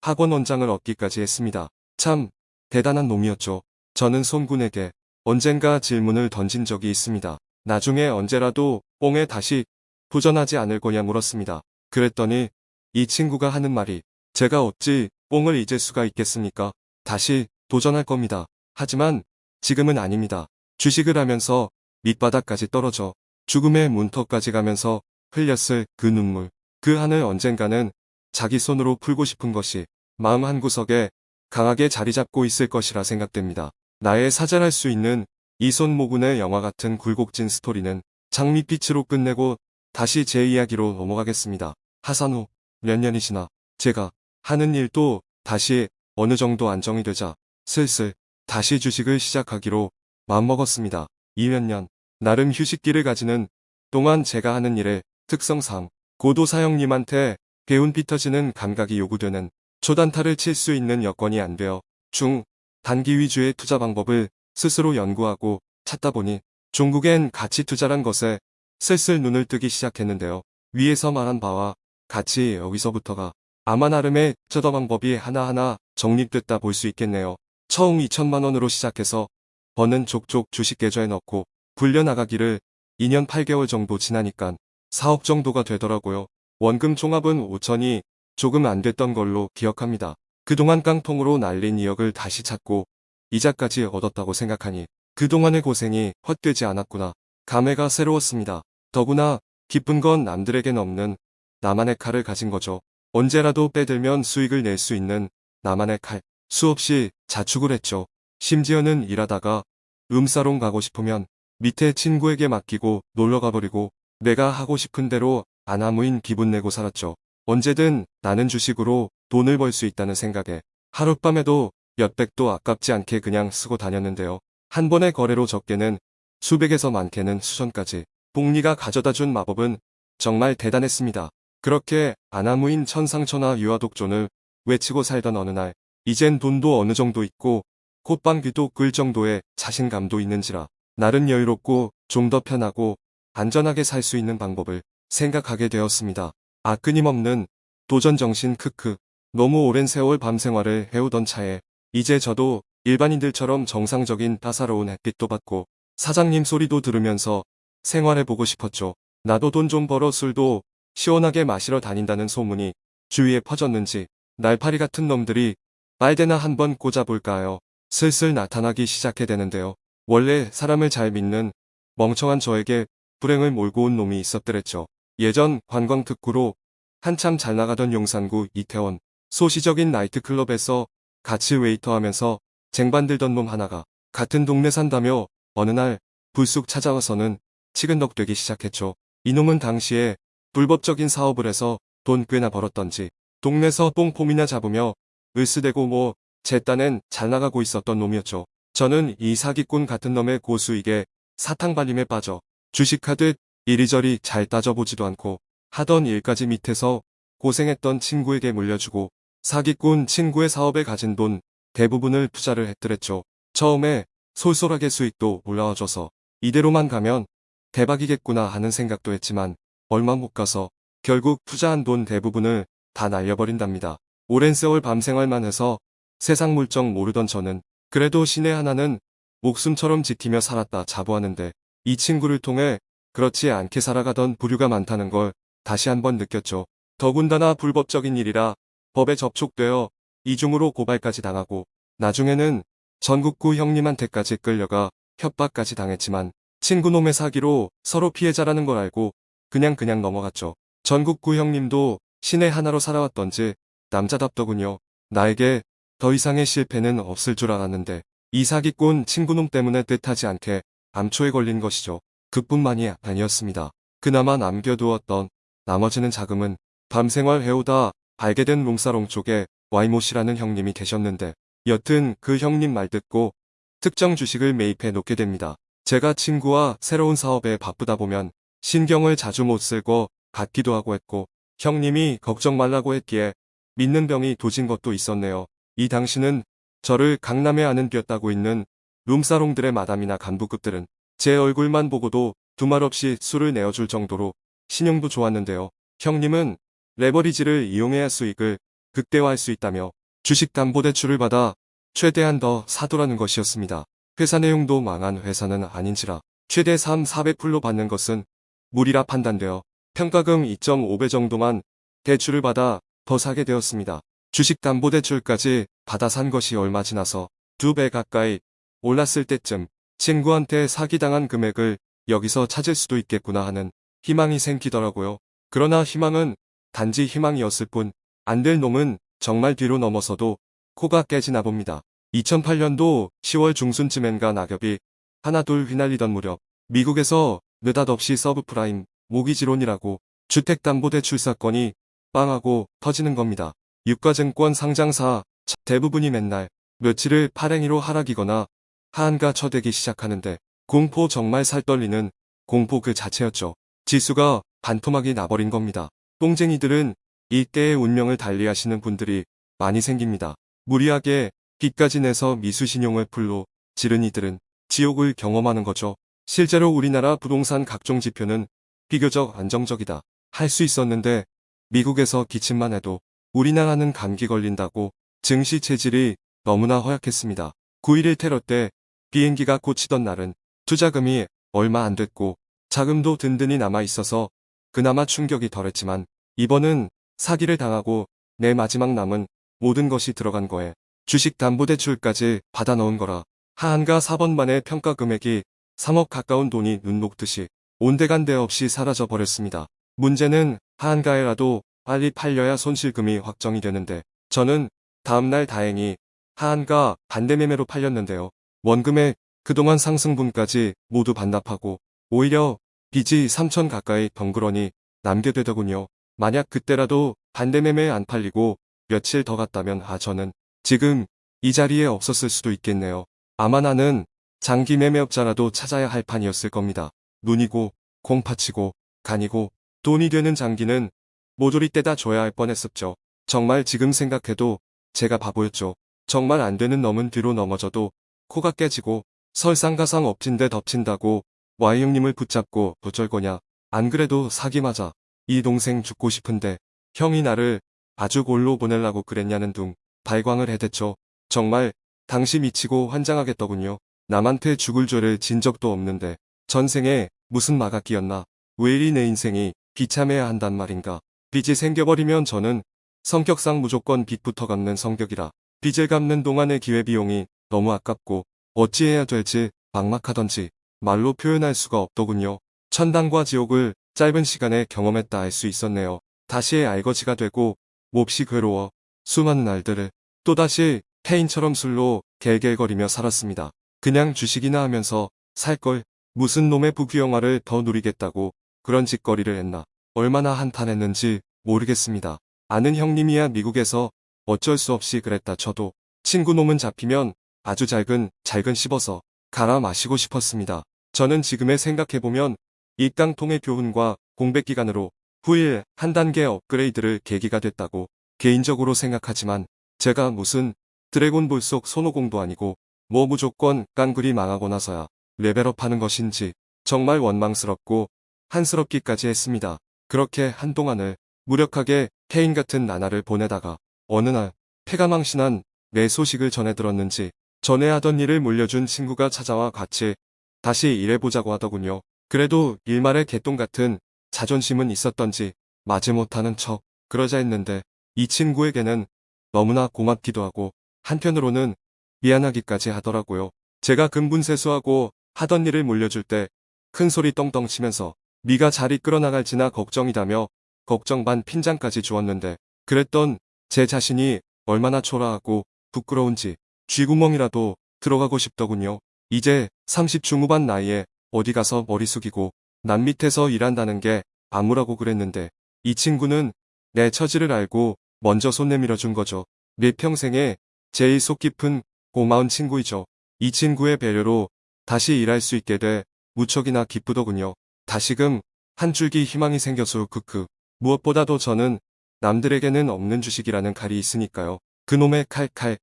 Speaker 1: 학원 원장을 얻기까지 했습니다. 참 대단한 놈이었죠. 저는 손군에게 언젠가 질문을 던진 적이 있습니다. 나중에 언제라도 뽕에 다시 도전하지 않을 거냐 물었습니다. 그랬더니 이 친구가 하는 말이 제가 어찌 뽕을 잊을 수가 있겠습니까? 다시 도전할 겁니다. 하지만 지금은 아닙니다. 주식을 하면서 밑바닥까지 떨어져 죽음의 문턱까지 가면서 흘렸을 그 눈물, 그 한을 언젠가는 자기 손으로 풀고 싶은 것이 마음 한구석에 강하게 자리 잡고 있을 것이라 생각됩니다. 나의 사잘할 수 있는 이손 모군의 영화 같은 굴곡진 스토리는 장밋빛으로 끝내고 다시 제 이야기로 넘어가겠습니다. 하산 후 몇 년이 지나 제가 하는 일도 다시 어느 정도 안정이 되자 슬슬 다시 주식을 시작하기로 마음먹었습니다. 이몇년 나름 휴식기를 가지는 동안 제가 하는 일의 특성상 고도 사형님한테 배운 피터지는 감각이 요구되는 초단타를 칠 수 있는 여건이 안 되어 중, 단기 위주의 투자 방법을 스스로 연구하고 찾다 보니 중국엔 가치 투자란 것에 슬슬 눈을 뜨기 시작했는데요. 위에서 말한 바와 같이 여기서부터가 아마 나름의 투자 방법이 하나하나 정립됐다 볼 수 있겠네요. 처음 2천만 원으로 시작해서 버는 족족 주식 계좌에 넣고 굴려나가기를 2년 8개월 정도 지나니까 4억 정도가 되더라고요. 원금 종합은 5천이 조금 안 됐던 걸로 기억합니다. 그동안 깡통으로 날린 2억을 다시 찾고 이자까지 얻었다고 생각하니 그동안의 고생이 헛되지 않았구나. 감회가 새로웠습니다. 더구나 기쁜 건 남들에겐 없는 나만의 칼을 가진 거죠. 언제라도 빼들면 수익을 낼 수 있는 나만의 칼. 수없이 자축을 했죠. 심지어는 일하다가 음사롱 가고 싶으면 밑에 친구에게 맡기고 놀러 가버리고 내가 하고 싶은 대로 아나무인 기분 내고 살았죠. 언제든 나는 주식으로 돈을 벌 수 있다는 생각에 하룻밤에도 몇백도 아깝지 않게 그냥 쓰고 다녔는데요. 한 번의 거래로 적게는 수백에서 많게는 수천까지 복리가 가져다 준 마법은 정말 대단했습니다. 그렇게 아나무인 천상천하 유아독존을 외치고 살던 어느 날 이젠 돈도 어느 정도 있고 콧방귀도 끌 정도의 자신감도 있는지라 나름 여유롭고 좀 더 편하고 안전하게 살 수 있는 방법을 생각하게 되었습니다. 아 끊임없는 도전정신 크크 너무 오랜 세월 밤생활을 해오던 차에 이제 저도 일반인들처럼 정상적인 따사로운 햇빛도 받고 사장님 소리도 들으면서 생활해보고 싶었죠. 나도 돈 좀 벌어 술도 시원하게 마시러 다닌다는 소문이 주위에 퍼졌는지 날파리 같은 놈들이 빨대나 한번 꽂아볼까요? 슬슬 나타나기 시작해 되는데요. 원래 사람을 잘 믿는 멍청한 저에게 불행을 몰고 온 놈이 있었더랬죠. 예전 관광 특구로 한참 잘 나가던 용산구 이태원 소시적인 나이트클럽에서 같이 웨이터 하면서 쟁반 들던 놈 하나가 같은 동네 산다며 어느 날 불쑥 찾아와서는 치근덕대기 시작했죠. 이놈은 당시에 불법적인 사업을 해서 돈 꽤나 벌었던지 동네서 똥폼이나 잡으며 으스대고 뭐 제 딴엔 잘 나가고 있었던 놈이었죠. 저는 이 사기꾼 같은 놈의 고수익에 사탕발림에 빠져 주식하듯 이리저리 잘 따져보지도 않고 하던 일까지 밑에서 고생했던 친구에게 물려주고 사기꾼 친구의 사업에 가진 돈 대부분을 투자를 했더랬죠. 처음에 솔솔하게 수익도 올라와줘서 이대로만 가면 대박이겠구나 하는 생각도 했지만 얼마 못 가서 결국 투자한 돈 대부분을 다 날려버린답니다. 오랜 세월 밤생활만 해서 세상 물정 모르던 저는 그래도 신의 하나는 목숨처럼 지키며 살았다 자부하는데 이 친구를 통해 그렇지 않게 살아가던 부류가 많다는 걸 다시 한번 느꼈죠. 더군다나 불법적인 일이라 법에 접촉되어 이중으로 고발까지 당하고 나중에는 전국구 형님한테까지 끌려가 협박까지 당했지만 친구놈의 사기로 서로 피해자라는 걸 알고 그냥 그냥 넘어갔죠. 전국구 형님도 신의 하나로 살아왔던지 남자답더군요. 나에게 더 이상의 실패는 없을 줄 알았는데 이 사기꾼 친구놈 때문에 뜻하지 않게 암초에 걸린 것이죠. 그뿐만이 아니었습니다. 그나마 남겨두었던 나머지는 자금은 밤생활 해오다 알게 된 롱사롱 쪽에 와이모씨라는 형님이 계셨는데 여튼 그 형님 말 듣고 특정 주식을 매입해 놓게 됩니다. 제가 친구와 새로운 사업에 바쁘다 보면 신경을 자주 못쓸것 같기도 하고 했고 형님이 걱정 말라고 했기에 믿는 병이 도진 것도 있었네요. 이 당시는 저를 강남에 아는 뛰었다고 있는 룸사롱들의 마담이나 간부급들은 제 얼굴만 보고도 두말 없이 술을 내어줄 정도로 신용도 좋았는데요. 형님은 레버리지를 이용해야 수익을 극대화할 수 있다며 주식담보대출을 받아 최대한 더 사도라는 것이었습니다. 회사 내용도 망한 회사는 아닌지라 최대 3, 400풀로 받는 것은 무리라 판단되어 평가금 2.5배 정도만 대출을 받아 더 사게 되었습니다. 주식담보대출까지 받아 산 것이 얼마 지나서 두 배 가까이 올랐을 때쯤 친구한테 사기당한 금액을 여기서 찾을 수도 있겠구나 하는 희망이 생기더라고요. 그러나 희망은 단지 희망이었을 뿐 안 될 놈은 정말 뒤로 넘어서도 코가 깨지나 봅니다. 2008년도 10월 중순쯤엔가 낙엽이 하나 둘 휘날리던 무렵 미국에서 느닷없이 서브프라임 모기지론이라고 주택담보대출 사건이 빵하고 터지는 겁니다. 유가증권 상장사 대부분이 맨날 며칠을 파랭이로 하락이거나 하한가 쳐대기 시작하는데 공포 정말 살떨리는 공포 그 자체였죠. 지수가 반토막이 나버린 겁니다. 똥쟁이들은 이때의 운명을 달리하시는 분들이 많이 생깁니다. 무리하게 빚까지 내서 미수신용을 풀로 지른 이들은 지옥을 경험하는 거죠. 실제로 우리나라 부동산 각종 지표는 비교적 안정적이다 할 수 있었는데 미국에서 기침만 해도 우리나라는 감기 걸린다고 증시 체질이 너무나 허약했습니다. 9.11 테러 때 비행기가 꽂히던 날은 투자금이 얼마 안 됐고 자금도 든든히 남아 있어서 그나마 충격이 덜했지만 이번은 사기를 당하고 내 마지막 남은 모든 것이 들어간 거에 주식담보대출까지 받아 넣은 거라 하한가 4번 만에 평가 금액이 3억 가까운 돈이 눈 녹듯이 온데간데 없이 사라져 버렸습니다. 문제는 하한가에라도 빨리 팔려야 손실금이 확정이 되는데 저는 다음날 다행히 하한가 반대매매로 팔렸는데요. 원금에 그동안 상승분까지 모두 반납하고 오히려 빚이 3천 가까이 덩그러니 남게 되더군요. 만약 그때라도 반대매매 안 팔리고 며칠 더 갔다면 아 저는 지금 이 자리에 없었을 수도 있겠네요. 아마 나는 장기 매매업자라도 찾아야 할 판이었을 겁니다. 눈이고 콩팥이고 간이고 돈이 되는 장기는 모조리 떼다 줘야 할 뻔했었죠. 정말 지금 생각해도 제가 바보였죠. 정말 안 되는 놈은 뒤로 넘어져도 코가 깨지고 설상가상 엎친 데 덮친다고 Y 형님을 붙잡고 어쩔 거냐. 안 그래도 사기 맞아. 이 동생 죽고 싶은데 형이 나를 아주 골로 보내려고 그랬냐는 둥 발광을 해댔죠. 정말 당시 미치고 환장하겠더군요. 남한테 죽을 죄를 진 적도 없는데 전생에 무슨 마가 끼었나. 왜 이리 내 인생이 비참해야 한단 말인가. 빚이 생겨버리면 저는 성격상 무조건 빚부터 갚는 성격이라 빚을 갚는 동안의 기회비용이 너무 아깝고 어찌해야 될지 막막하던지 말로 표현할 수가 없더군요. 천당과 지옥을 짧은 시간에 경험했다 알 수 있었네요. 다시의 알거지가 되고 몹시 괴로워 수많은 날들을 또다시 태인처럼 술로 갤갤거리며 살았습니다. 그냥 주식이나 하면서 살 걸 무슨 놈의 부귀영화를 더 누리겠다고 그런 짓거리를 했나 얼마나 한탄했는지 모르겠습니다. 아는 형님이야 미국에서 어쩔 수 없이 그랬다 쳐도 친구 놈은 잡히면 아주 잘근 잘근 씹어서 갈아 마시고 싶었습니다. 저는 지금에 생각해보면 이 깡통의 교훈과 공백 기간으로 후일 한 단계 업그레이드를 계기가 됐다고 개인적으로 생각하지만 제가 무슨 드래곤볼 속 손오공도 아니고 뭐 무조건 깡그리 망하고 나서야 레벨업 하는 것인지 정말 원망스럽고 한스럽기까지 했습니다. 그렇게 한동안을 무력하게 케인 같은 나날을 보내다가 어느 날 폐가 망신한 내 소식을 전해 들었는지 전에 하던 일을 물려준 친구가 찾아와 같이 다시 일해보자고 하더군요. 그래도 일말의 개똥 같은 자존심은 있었던지 마지못하는 척 그러자 했는데 이 친구에게는 너무나 고맙기도 하고 한편으로는 미안하기까지 하더라고요. 제가 근분 세수하고 하던 일을 물려줄 때 큰 소리 떵떵 치면서 미가 잘 이끌어 나갈지나 걱정이다며 걱정 반 핀장까지 주었는데 그랬던 제 자신이 얼마나 초라하고 부끄러운지 쥐구멍이라도 들어가고 싶더군요. 이제 30 중후반 나이에 어디 가서 머리 숙이고 남 밑에서 일한다는 게 아무라고 그랬는데 이 친구는 내 처지를 알고 먼저 손 내밀어 준 거죠. 내 평생에 제일 속 깊은 고마운 친구이죠. 이 친구의 배려로 다시 일할 수 있게 돼 무척이나 기쁘더군요. 다시금 한 줄기 희망이 생겨서 크크. 무엇보다도 저는 남들에게는 없는 주식이라는 칼이 있으니까요. 그놈의 칼칼.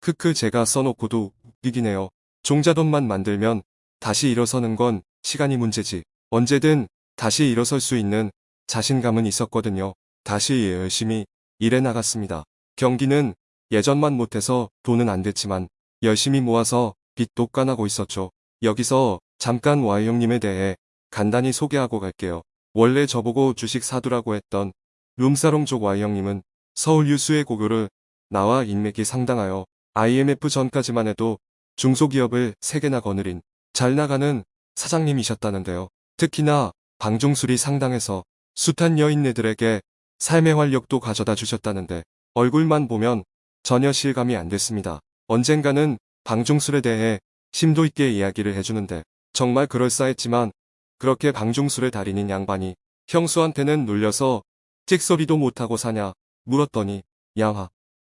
Speaker 1: 크크 제가 써놓고도 웃기기네요. 종자돈만 만들면 다시 일어서는 건 시간이 문제지. 언제든 다시 일어설 수 있는 자신감은 있었거든요. 다시 열심히 일해 나갔습니다. 경기는 예전만 못해서 돈은 안 됐지만 열심히 모아서 빚도 까나고 있었죠. 여기서 잠깐 Y 형님에 대해 간단히 소개하고 갈게요. 원래 저보고 주식 사두라고 했던 룸사롱 쪽 Y형님은 서울 유수의 고교를 나와 인맥이 상당하여 IMF 전까지만 해도 중소기업을 3개나 거느린 잘 나가는 사장님이셨다는데요. 특히나 방중술이 상당해서 숱한 여인네들에게 삶의 활력도 가져다 주셨다는데 얼굴만 보면 전혀 실감이 안 됐습니다. 언젠가는 방중술에 대해 심도 있게 이야기를 해주는데 정말 그럴싸했지만 그렇게 방중술의 달인인 양반이 형수한테는 눌려서 찍소리도 못하고 사냐 물었더니 야화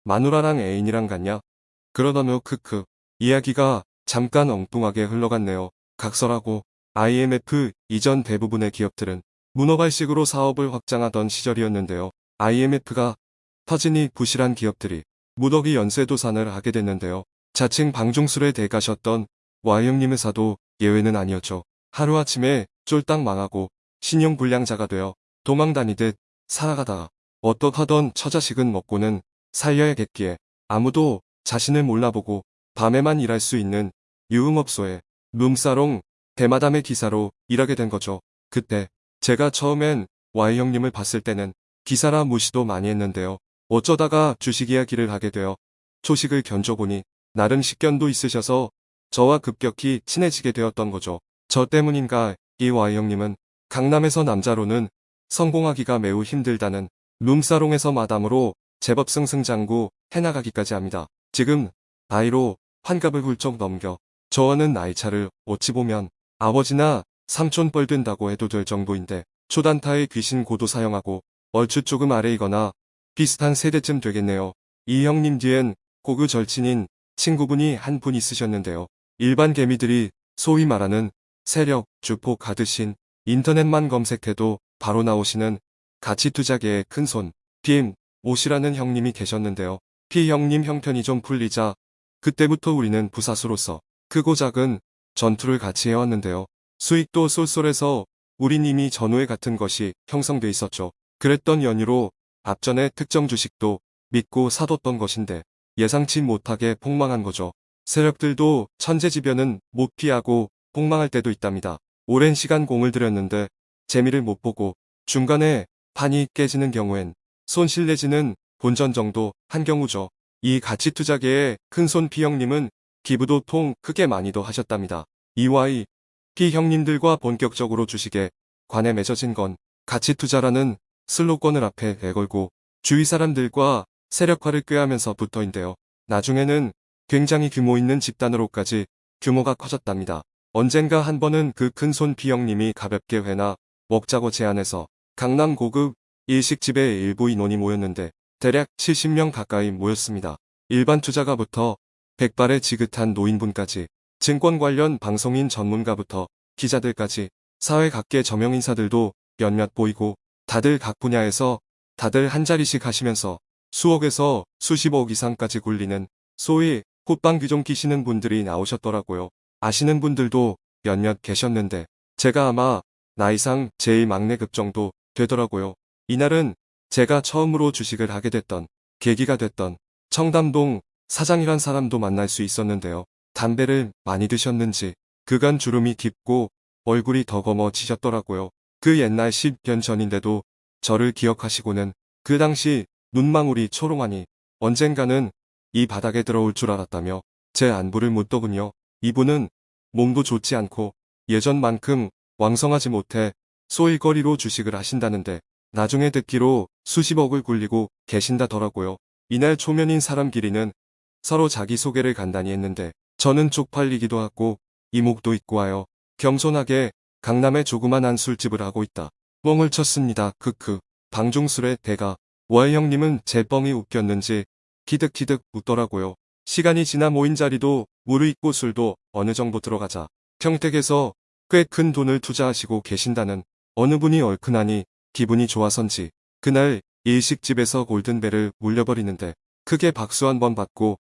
Speaker 1: 마누라랑 애인이랑 갔냐 그러더며 크크 이야기가 잠깐 엉뚱하게 흘러갔네요. 각설하고 IMF 이전 대부분의 기업들은 문어발식으로 사업을 확장하던 시절이었는데요. IMF가 터지니 부실한 기업들이 무더기 연쇄도산을 하게 됐는데요. 자칭 방중술에 대가셨던 Y형님 회사도 예외는 아니었죠. 하루아침에 쫄딱 망하고 신용불량자가 되어 도망 다니듯 살아가다가 어떡하던 처자식은 먹고는 살려야겠기에 아무도 자신을 몰라보고 밤에만 일할 수 있는 유흥업소에 룸사롱 대마담의 기사로 일하게 된 거죠. 그때 제가 처음엔 Y형님을 봤을 때는 기사라 무시도 많이 했는데요. 어쩌다가 주식 이야기를 하게 되어 초식을 견줘보니 나름 식견도 있으셔서 저와 급격히 친해지게 되었던 거죠. 저 때문인가 이 Y형님은 강남에서 남자로는 성공하기가 매우 힘들다는 룸사롱에서 마담으로 제법 승승장구 해나가기까지 합니다. 지금 나이로 환갑을 훌쩍 넘겨 저와는 나이차를 어찌 보면 아버지나 삼촌 뻘된다고 해도 될 정도인데 초단타의 귀신 고도 사용하고 얼추 조금 아래이거나 비슷한 세대쯤 되겠네요. 이 형님 뒤엔 고교 절친인 친구분이 한 분 있으셨는데요. 일반 개미들이 소위 말하는 세력, 주포 가드신 인터넷만 검색해도 바로 나오시는 가치투자계의 큰손 PM 오시라는 형님이 계셨는데요. P 형님 형편이 좀 풀리자 그때부터 우리는 부사수로서 크고 작은 전투를 같이 해왔는데요. 수익도 쏠쏠해서 우린 이미 전후에 같은 것이 형성돼 있었죠. 그랬던 연유로 앞전에 특정 주식도 믿고 사뒀던 것인데 예상치 못하게 폭망한 거죠. 세력들도 천재지변은 못 피하고 폭망할 때도 있답니다. 오랜 시간 공을 들였는데 재미를 못 보고 중간에 판이 깨지는 경우엔 손실 내지는 본전 정도 한 경우죠. 이 가치투자계의 큰손 P형님은 기부도 통 크게 많이도 하셨답니다. EY P형님들과 본격적으로 주식에 관해 맺어진 건 가치투자라는 슬로건을 앞에 내걸고 주위 사람들과 세력화를 꾀하면서 부터인데요. 나중에는 굉장히 규모 있는 집단으로까지 규모가 커졌답니다. 언젠가 한 번은 그 큰손 P형님이 가볍게 회나 먹자고 제안해서 강남 고급 일식집에 일부 인원이 모였는데 대략 70명 가까이 모였습니다. 일반 투자가부터 백발의 지긋한 노인분까지 증권 관련 방송인 전문가부터 기자들까지 사회 각계 저명 인사들도 몇몇 보이고 다들 각 분야에서 다들 한 자리씩 하시면서 수억에서 수십억 이상까지 굴리는 소위 꽃방 귀종 끼시는 분들이 나오셨더라고요. 아시는 분들도 몇몇 계셨는데 제가 아마 나이상 제일 막내급 정도 되더라고요. 이날은 제가 처음으로 주식을 하게 됐던 계기가 됐던 청담동 사장이란 사람도 만날 수 있었는데요. 담배를 많이 드셨는지 그간 주름이 깊고 얼굴이 더 검어지셨더라고요. 그 옛날 10년 전인데도 저를 기억하시고는 그 당시 눈망울이 초롱하니 언젠가는 이 바닥에 들어올 줄 알았다며 제 안부를 묻더군요. 이분은 몸도 좋지 않고 예전만큼 왕성하지 못해 소일거리로 주식을 하신다는데 나중에 듣기로 수십억을 굴리고 계신다더라고요. 이날 초면인 사람끼리는 서로 자기소개를 간단히 했는데 저는 쪽팔리기도 하고 이목도 있고 하여 겸손하게 강남에 조그만한 술집을 하고 있다. 뻥을 쳤습니다. 크크. 방중술의 대가. 월 형님은 제 뻥이 웃겼는지 키득키득 웃더라고요. 시간이 지나 모인 자리도 무르익고 술도 어느 정도 들어가자 평택에서 꽤 큰 돈을 투자하시고 계신다는 어느 분이 얼큰하니 기분이 좋아선지 그날 일식집에서 골든벨을 울려버리는데 크게 박수 한 번 받고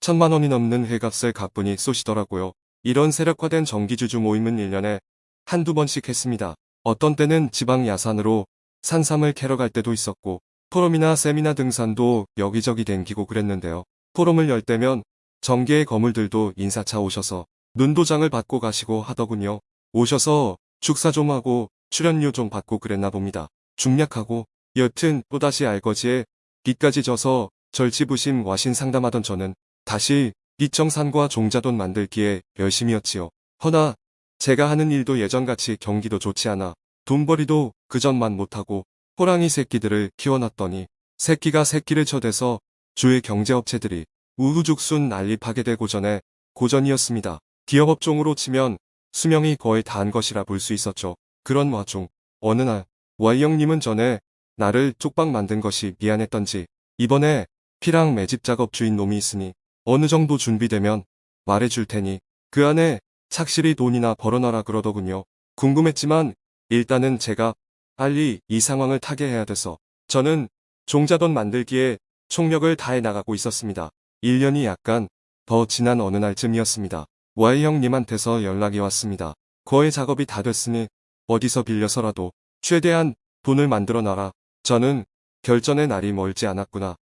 Speaker 1: 천만 원이 넘는 회값을 가뿐히 쏘시더라고요. 이런 세력화된 정기주주 모임은 1년에 한두 번씩 했습니다. 어떤 때는 지방 야산으로 산삼을 캐러 갈 때도 있었고 포럼이나 세미나 등산도 여기저기 댕기고 그랬는데요. 포럼을 열 때면 정계의 거물들도 인사차 오셔서 눈도장을 받고 가시고 하더군요. 오셔서 축사 좀 하고 출연료 좀 받고 그랬나 봅니다. 중략하고 여튼 또다시 알거지에 빚까지 져서 절치부심 와신 상담하던 저는 다시 이청산과 종자돈 만들기에 열심이었지요. 허나 제가 하는 일도 예전같이 경기도 좋지 않아 돈벌이도 그전만 못하고 호랑이 새끼들을 키워놨더니 새끼가 새끼를 쳐대서 주의 경제업체들이 우후죽순 난립하게 되고 전에 고전이었습니다. 기업업종으로 치면 수명이 거의 다한 것이라 볼 수 있었죠. 그런 와중 어느 날 Y형님은 전에 나를 쪽박 만든 것이 미안했던지 이번에 피랑 매집 작업 주인 놈이 있으니 어느 정도 준비되면 말해줄 테니 그 안에 착실히 돈이나 벌어놔라 그러더군요. 궁금했지만 일단은 제가 빨리 이 상황을 타개해야 돼서 저는 종자돈 만들기에 총력을 다해 나가고 있었습니다. 1년이 약간 더 지난 어느 날쯤이었습니다. Y형님한테서 연락이 왔습니다. 거의 작업이 다 됐으니 어디서 빌려서라도 최대한 돈을 만들어 놔라. 저는 결전의 날이 멀지 않았구나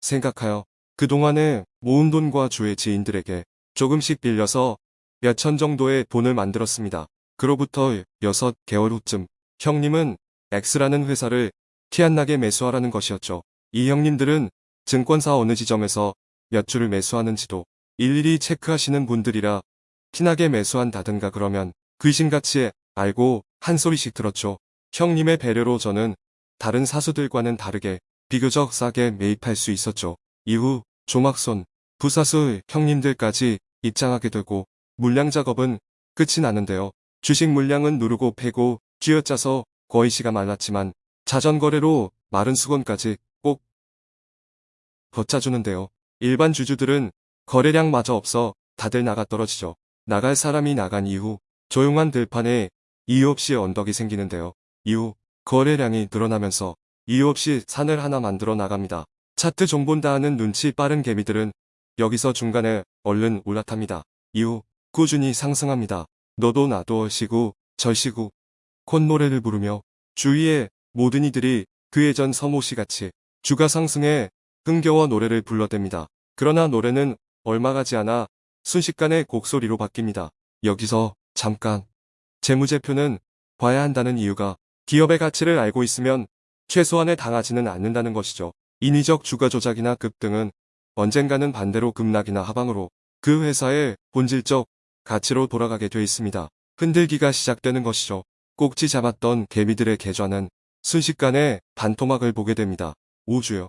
Speaker 1: 생각하여 그동안에 모은 돈과 주의 지인들에게 조금씩 빌려서 몇천 정도의 돈을 만들었습니다. 그로부터 6개월 후쯤 형님은 X라는 회사를 티 안 나게 매수하라는 것이었죠. 이 형님들은 증권사 어느 지점에서 몇 주를 매수하는지도 일일이 체크하시는 분들이라 티나게 매수한다든가 그러면 귀신같이 알고 한 소리씩 들었죠. 형님의 배려로 저는 다른 사수들과는 다르게 비교적 싸게 매입할 수 있었죠. 이후 조막손, 부사수 형님들까지 입장하게 되고 물량 작업은 끝이 나는데요. 주식 물량은 누르고 패고 쥐어짜서 거의 시가 말랐지만 자전거래로 마른 수건까지 꼭 걷자주는데요. 일반 주주들은 거래량마저 없어 다들 나가 떨어지죠. 나갈 사람이 나간 이후 조용한 들판에 이유 없이 언덕이 생기는데요. 이후 거래량이 늘어나면서 이유 없이 산을 하나 만들어 나갑니다. 차트 종본다 하는 눈치 빠른 개미들은 여기서 중간에 얼른 올라탑니다. 이후 꾸준히 상승합니다. 너도 나도 시구 절시구 콧노래를 부르며 주위의 모든 이들이 그 예전 서모시 같이 주가 상승에 흥겨워 노래를 불러댑니다. 그러나 노래는 얼마 가지 않아 순식간에 곡소리로 바뀝니다. 여기서 잠깐 재무제표는 봐야 한다는 이유가 기업의 가치를 알고 있으면 최소한에 당하지는 않는다는 것이죠. 인위적 주가 조작이나 급등은 언젠가는 반대로 급락이나 하방으로 그 회사의 본질적 가치로 돌아가게 돼 있습니다. 흔들기가 시작되는 것이죠. 꼭지 잡았던 개미들의 계좌는 순식간에 반토막을 보게 됩니다. 우주요.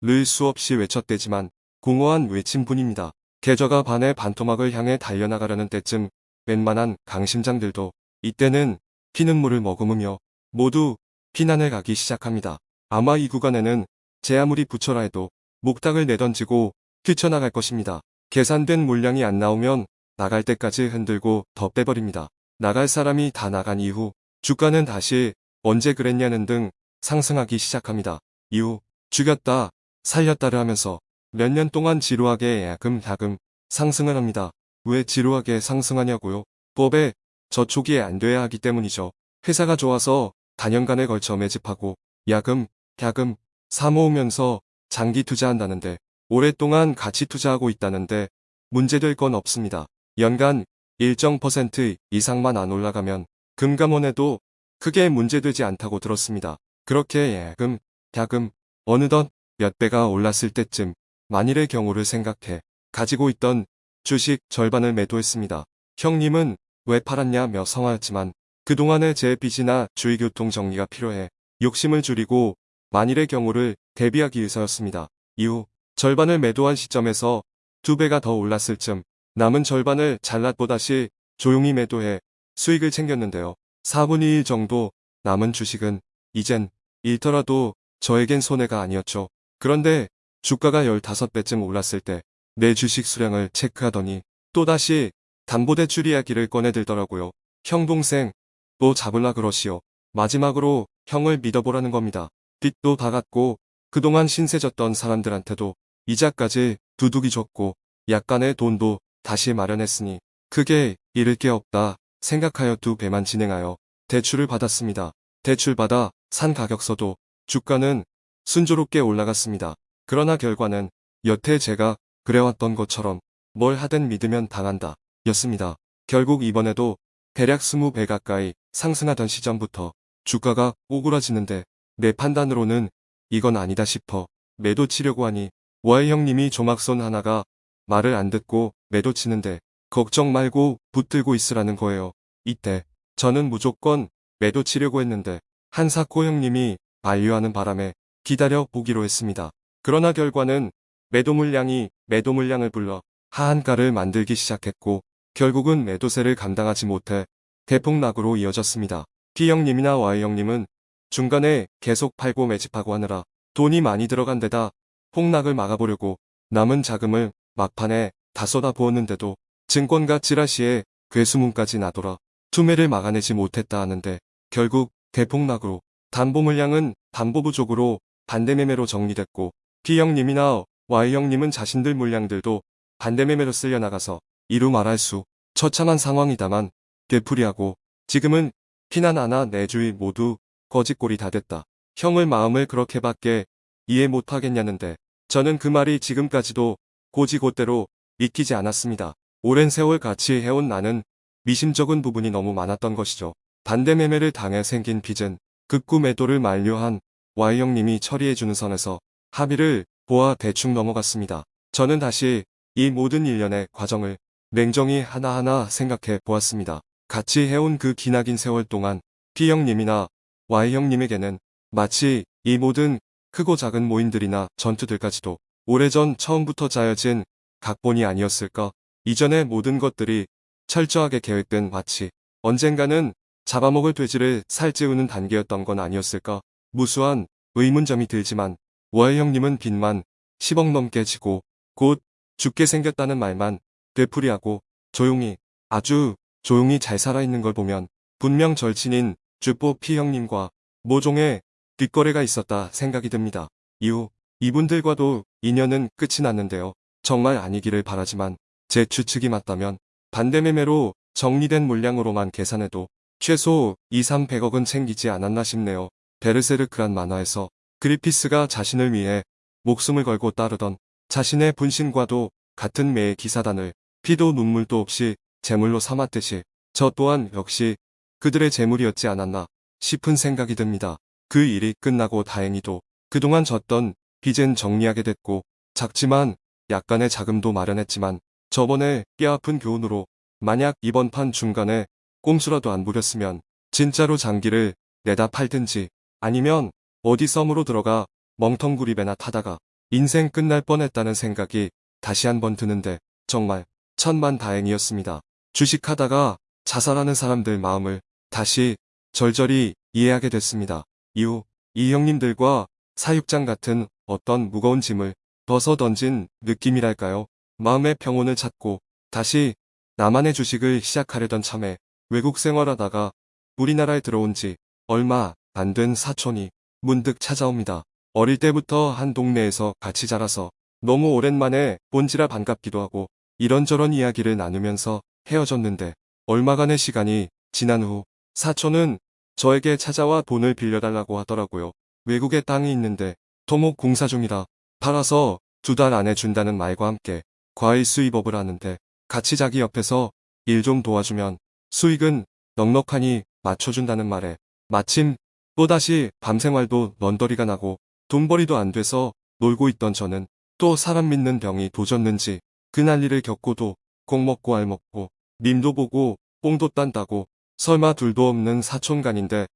Speaker 1: 를 수없이 외쳤대지만 공허한 외침뿐입니다. 계좌가 반의 반토막을 향해 달려나가려는 때쯤 웬만한 강심장들도 이때는 피눈물을 머금으며 모두 피난을 가기 시작합니다. 아마 이 구간에는 제 아무리 붙여라 해도 목탁을 내던지고 뛰쳐나갈 것입니다. 계산된 물량이 안 나오면 나갈 때까지 흔들고 더 빼버립니다. 나갈 사람이 다 나간 이후 주가는 다시 언제 그랬냐는 등 상승하기 시작합니다. 이후 죽였다 살렸다를 하면서 몇 년 동안 지루하게 야금야금 상승을 합니다. 왜 지루하게 상승하냐고요? 법에 저촉이 안 돼야 하기 때문이죠. 회사가 좋아서 단연간에 걸쳐 매집하고 야금, 야금, 사모으면서 장기 투자한다는데 오랫동안 가치 투자하고 있다는데 문제될 건 없습니다. 연간 일정 퍼센트 이상만 안 올라가면 금감원에도 크게 문제되지 않다고 들었습니다. 그렇게 야금, 야금, 어느덧 몇 배가 올랐을 때쯤 만일의 경우를 생각해 가지고 있던 주식 절반을 매도했습니다. 형님은 왜 팔았냐며 성하였지만 그동안의 제 빚이나 주의교통 정리가 필요해 욕심을 줄이고 만일의 경우를 대비하기 위해서였습니다. 이후 절반을 매도한 시점에서 두 배가 더 올랐을 쯤 남은 절반을 잘랐보다시 조용히 매도해 수익을 챙겼는데요. 4분의 1 정도 남은 주식은 이젠 잃더라도 저에겐 손해가 아니었죠. 그런데 주가가 15배쯤 올랐을 때 내 주식 수량을 체크하더니 또다시 담보대출 이야기를 꺼내들더라고요. 형 동생 또 잡을라 그러시오. 마지막으로 형을 믿어보라는 겁니다. 빚도 다 갚고 그동안 신세졌던 사람들한테도 이자까지 두둑이 줬고 약간의 돈도 다시 마련했으니 크게 잃을 게 없다 생각하여 두 배만 진행하여 대출을 받았습니다. 대출 받아 산 가격서도 주가는 순조롭게 올라갔습니다. 그러나 결과는 여태 제가 그래왔던 것처럼 뭘 하든 믿으면 당한다 였습니다. 결국 이번에도 대략 20배 가까이 상승하던 시점부터 주가가 오그라지는데 내 판단으로는 이건 아니다 싶어 매도 치려고 하니 Y 형님이 조막손 하나가 말을 안 듣고 매도 치는데 걱정 말고 붙들고 있으라는 거예요. 이때 저는 무조건 매도 치려고 했는데 한사코 형님이 반류하는 바람에 기다려 보기로 했습니다. 그러나 결과는 매도 물량이 매도 물량을 불러 하한가를 만들기 시작했고 결국은 매도세를 감당하지 못해 대폭락으로 이어졌습니다. P 형님이나 Y 형님은 중간에 계속 팔고 매집하고 하느라 돈이 많이 들어간 데다 폭락을 막아보려고 남은 자금을 막판에 다 쏟아부었는데도 증권가 찌라시에 괴수문까지 나돌아 투매를 막아내지 못했다 하는데 결국 대폭락으로 담보 물량은 담보 부족으로 반대매매로 정리됐고 B형님이나 Y형님은 자신들 물량들도 반대매매로 쓸려나가서 이루 말할 수 처참한 상황이다만 되풀이하고 지금은 피난 하나 내주위 모두 거짓골이 다 됐다. 형을 마음을 그렇게밖에 이해 못하겠냐는데 저는 그 말이 지금까지도 고지고대로 믿기지 않았습니다. 오랜 세월 같이 해온 나는 미심쩍은 부분이 너무 많았던 것이죠. 반대 매매를 당해 생긴 빚은 극구 매도를 만료한 Y형님이 처리해주는 선에서 합의를 보아 대충 넘어갔습니다. 저는 다시 이 모든 일련의 과정을 냉정히 하나하나 생각해 보았습니다. 같이 해온 그 기나긴 세월 동안 B형님이나 Y형님에게는 마치 이 모든 크고 작은 모임들이나 전투들까지도 오래전 처음부터 짜여진 각본이 아니었을까? 이전의 모든 것들이 철저하게 계획된 마치 언젠가는 잡아먹을 돼지를 살찌우는 단계였던 건 아니었을까? 무수한 의문점이 들지만 월 형님은 빚만 10억 넘게 지고 곧 죽게 생겼다는 말만 되풀이하고 조용히 아주 조용히 잘 살아있는 걸 보면 분명 절친인 주뽀 피 형님과 모종의 뒷거래가 있었다 생각이 듭니다. 이후 이분들과도 인연은 끝이 났는데요. 정말 아니기를 바라지만 제 추측이 맞다면 반대매매로 정리된 물량으로만 계산해도 최소 2, 300억은 챙기지 않았나 싶네요. 베르세르크란 만화에서 그리피스가 자신을 위해 목숨을 걸고 따르던 자신의 분신과도 같은 매의 기사단을 피도 눈물도 없이 재물로 삼았듯이 저 또한 역시 그들의 재물이었지 않았나 싶은 생각이 듭니다. 그 일이 끝나고 다행히도 그동안 졌던 빚은 정리하게 됐고 작지만 약간의 자금도 마련했지만 저번에 뼈 아픈 교훈으로 만약 이번 판 중간에 꼼수라도 안 부렸으면 진짜로 장기를 내다 팔든지 아니면 어디 썸으로 들어가 멍텅구리배나 타다가 인생 끝날 뻔했다는 생각이 다시 한번 드는데 정말 천만 다행이었습니다. 주식하다가 자살하는 사람들 마음을 다시 절절히 이해하게 됐습니다. 이후 이 형님들과 사육장 같은 어떤 무거운 짐을 벗어 던진 느낌이랄까요. 마음의 평온을 찾고 다시 나만의 주식을 시작하려던 참에 외국 생활하다가 우리나라에 들어온 지 얼마 안 된 사촌이 문득 찾아옵니다. 어릴 때부터 한 동네에서 같이 자라서 너무 오랜만에 본지라 반갑기도 하고 이런저런 이야기를 나누면서 헤어졌는데 얼마간의 시간이 지난 후 사촌은 저에게 찾아와 돈을 빌려달라고 하더라고요. 외국에 땅이 있는데 토목 공사 중이라 팔아서 두 달 안에 준다는 말과 함께 과일 수입업을 하는데 같이 자기 옆에서 일 좀 도와주면 수익은 넉넉하니 맞춰준다는 말에 마침 또다시 밤생활도 넌더리가 나고 돈벌이도 안 돼서 놀고 있던 저는 또 사람 믿는 병이 도졌는지 그 난리를 겪고도 꼭 먹고 알 먹고 님도 보고 뽕도 딴다고 설마 둘도 없는 사촌간인데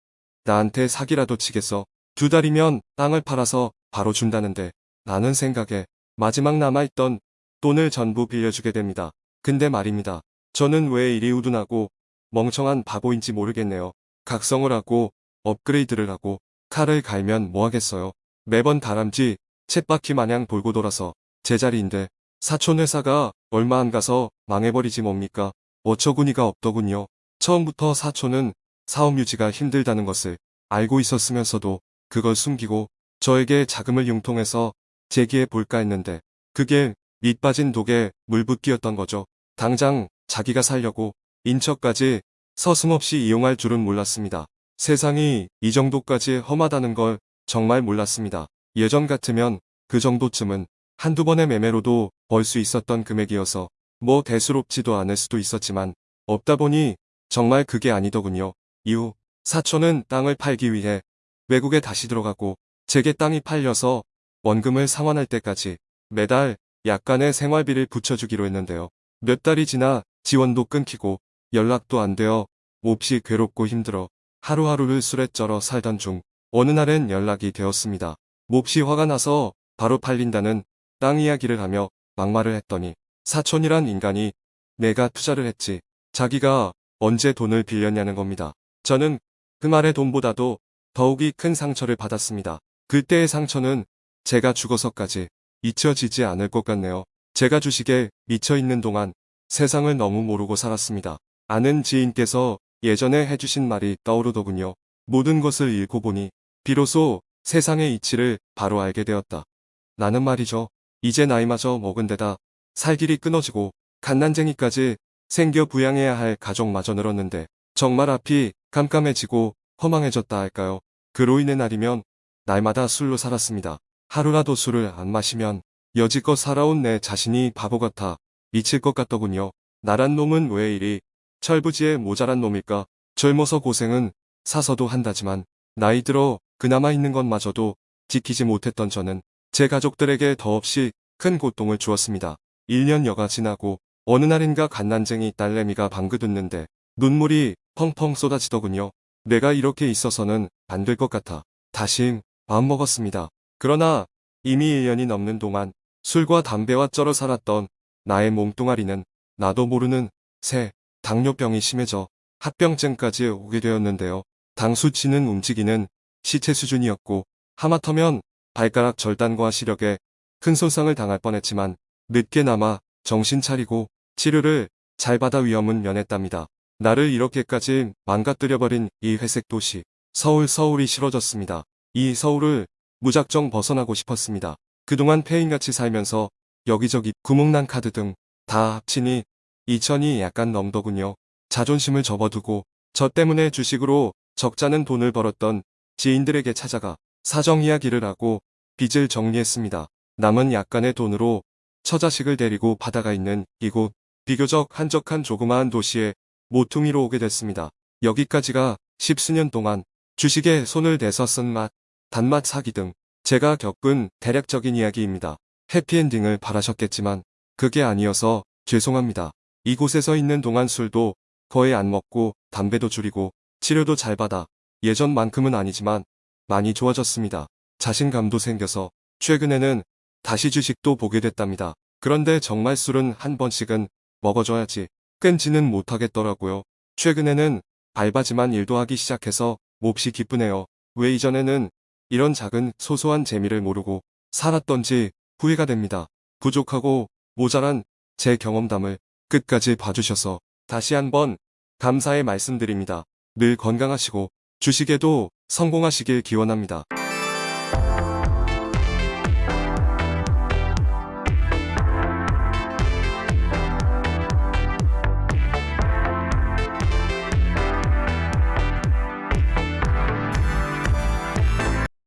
Speaker 1: 나한테 사기라도 치겠어 두 달이면 땅을 팔아서 바로 준다는데 라는 생각에 마지막 남아있던 돈을 전부 빌려주게 됩니다. 근데 말입니다. 저는 왜 이리 우둔하고 멍청한 바보인지 모르겠네요. 각성을 하고 업그레이드를 하고 칼을 갈면 뭐하겠어요. 매번 다람쥐 챗바퀴 마냥 돌고 돌아서 제자리인데 사촌 회사가 얼마 안 가서 망해버리지 뭡니까. 어처구니가 없더군요. 처음부터 사촌은 사업 유지가 힘들다는 것을 알고 있었으면서도 그걸 숨기고 저에게 자금을 융통해서 제기해 볼까 했는데 그게 밑 빠진 독에 물붓기였던 거죠. 당장 자기가 살려고 인척까지 서슴없이 이용할 줄은 몰랐습니다. 세상이 이 정도까지 험하다는 걸 정말 몰랐습니다. 예전 같으면 그 정도쯤은 한두 번의 매매로도 벌 수 있었던 금액이어서 뭐 대수롭지도 않을 수도 있었지만 없다 보니 정말 그게 아니더군요. 이후 사촌은 땅을 팔기 위해 외국에 다시 들어가고 제게 땅이 팔려서 원금을 상환할 때까지 매달 약간의 생활비를 붙여주기로 했는데요. 몇 달이 지나 지원도 끊기고 연락도 안 되어 몹시 괴롭고 힘들어 하루하루를 술에 쩔어 살던 중 어느 날엔 연락이 되었습니다. 몹시 화가 나서 바로 팔린다는 땅 이야기를 하며 막말을 했더니 사촌이란 인간이 내가 투자를 했지 자기가 언제 돈을 빌렸냐는 겁니다. 저는 그 말의 돈보다도 더욱이 큰 상처를 받았습니다. 그때의 상처는 제가 죽어서까지 잊혀지지 않을 것 같네요. 제가 주식에 미쳐 있는 동안 세상을 너무 모르고 살았습니다. 아는 지인께서 예전에 해주신 말이 떠오르더군요. 모든 것을 읽고 보니 비로소 세상의 이치를 바로 알게 되었다. 나는 말이죠. 이제 나이마저 먹은 데다 살 길이 끊어지고 갓난쟁이까지 생겨 부양해야 할 가족마저 늘었는데 정말 앞이 깜깜해지고 허망해졌다 할까요. 그로 인해 날이면 날마다 술로 살았습니다. 하루라도 술을 안 마시면 여지껏 살아온 내 자신이 바보 같아 미칠 것 같더군요. 나란 놈은 왜 이리 철부지에 모자란 놈일까? 젊어서 고생은 사서도 한다지만 나이 들어 그나마 있는 것마저도 지키지 못했던 저는 제 가족들에게 더없이 큰 고통을 주었습니다. 1년여가 지나고 어느 날인가 갓난쟁이 딸내미가 방긋 웃는데 눈물이 펑펑 쏟아지더군요. 내가 이렇게 있어서는 안 될 것 같아. 다시 마음먹었습니다. 그러나 이미 1년이 넘는 동안 술과 담배와 쩔어 살았던 나의 몸뚱아리는 나도 모르는 새 당뇨병이 심해져 합병증까지 오게 되었는데요. 당 수치는 움직이는 시체 수준이었고 하마터면 발가락 절단과 시력에 큰 손상을 당할 뻔했지만 늦게나마 정신 차리고 치료를 잘 받아 위험은 면했답니다. 나를 이렇게까지 망가뜨려버린 이 회색 도시 서울 서울이 싫어졌습니다. 이 서울을 무작정 벗어나고 싶었습니다. 그동안 폐인같이 살면서 여기저기 구멍난 카드 등 다 합치니 2천이 약간 넘더군요. 자존심을 접어두고 저 때문에 주식으로 적잖은 돈을 벌었던 지인들에게 찾아가 사정 이야기를 하고 빚을 정리했습니다. 남은 약간의 돈으로 처자식을 데리고 바다가 있는 이곳 비교적 한적한 조그마한 도시에 모퉁이로 오게 됐습니다. 여기까지가 십수년 동안 주식에 손을 대서 쓴 맛, 단맛 사기 등 제가 겪은 대략적인 이야기입니다. 해피엔딩을 바라셨겠지만 그게 아니어서 죄송합니다. 이곳에서 있는 동안 술도 거의 안 먹고 담배도 줄이고 치료도 잘 받아 예전만큼은 아니지만 많이 좋아졌습니다. 자신감도 생겨서 최근에는 다시 주식도 보게 됐답니다. 그런데 정말 술은 한 번씩은 먹어줘야지 끊지는 못하겠더라고요. 최근에는 알바지만 일도 하기 시작해서 몹시 기쁘네요. 왜 이전에는 이런 작은 소소한 재미를 모르고 살았던지 후회가 됩니다. 부족하고 모자란 제 경험담을 끝까지 봐주셔서 다시 한번 감사의 말씀드립니다. 늘 건강하시고 주식에도 성공하시길 기원합니다.